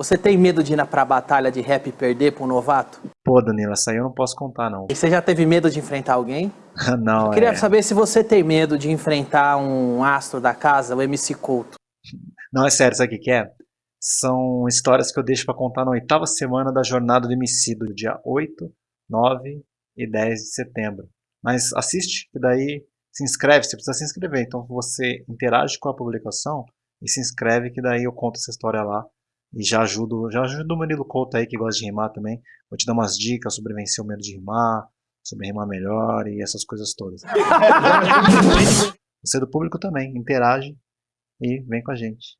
Você tem medo de ir pra batalha de rap e perder pra um novato? Pô, Danilo, essa aí eu não posso contar, não. E você já teve medo de enfrentar alguém? não, Eu queria é... saber se você tem medo de enfrentar um astro da casa, o MC Couto. Não, é sério, sabe o que é? São histórias que eu deixo pra contar na oitava semana da jornada do MC, do dia 8, 9 e 10 de setembro. Mas assiste, que daí se inscreve, você precisa se inscrever. Então você interage com a publicação e se inscreve, que daí eu conto essa história lá. E já ajudo, já ajudo o Murilo Couto aí, que gosta de rimar também. Vou te dar umas dicas sobre vencer o medo de rimar, sobre rimar melhor e essas coisas todas. Você é do público também, interage e vem com a gente.